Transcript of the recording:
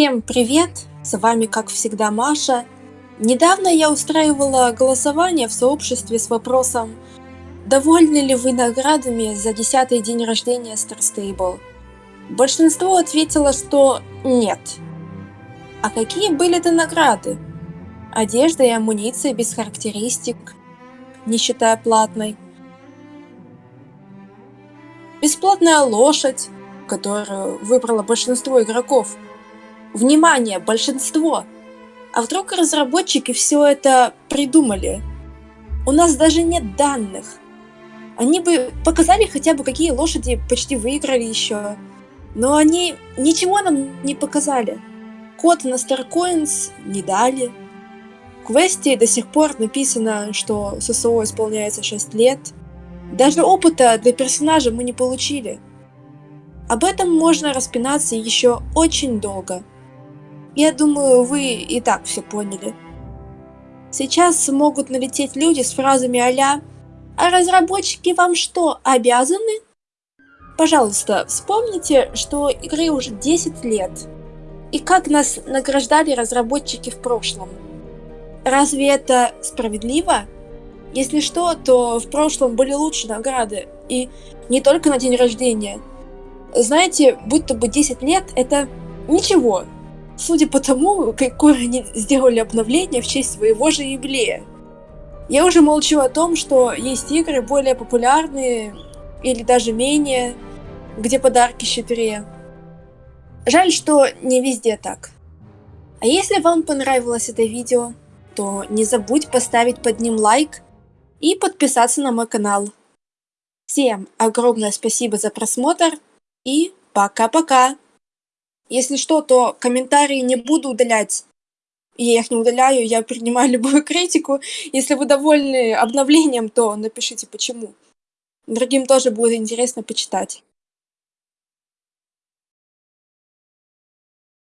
Всем привет! С вами, как всегда, Маша. Недавно я устраивала голосование в сообществе с вопросом «Довольны ли вы наградами за 10 день рождения Star Stable?» Большинство ответило, что нет. А какие были это награды? Одежда и амуниция без характеристик, не считая платной. Бесплатная лошадь, которую выбрало большинство игроков – Внимание, большинство! А вдруг разработчики все это придумали? У нас даже нет данных. Они бы показали хотя бы, какие лошади почти выиграли еще. Но они ничего нам не показали. Код на StarCoins не дали. В квесте до сих пор написано, что ССО исполняется 6 лет. Даже опыта для персонажа мы не получили. Об этом можно распинаться еще очень долго. Я думаю, вы и так все поняли. Сейчас могут налететь люди с фразами а «А разработчики вам что, обязаны?» Пожалуйста, вспомните, что игры уже 10 лет. И как нас награждали разработчики в прошлом. Разве это справедливо? Если что, то в прошлом были лучшие награды. И не только на день рождения. Знаете, будто бы 10 лет это ничего, судя по тому, какое они сделали обновление в честь своего же юбилея. Я уже молчу о том, что есть игры более популярные или даже менее, где подарки щедрее. Жаль, что не везде так. А если вам понравилось это видео, то не забудь поставить под ним лайк и подписаться на мой канал. Всем огромное спасибо за просмотр и пока-пока! Если что, то комментарии не буду удалять. Я их не удаляю, я принимаю любую критику. Если вы довольны обновлением, то напишите почему. Другим тоже будет интересно почитать.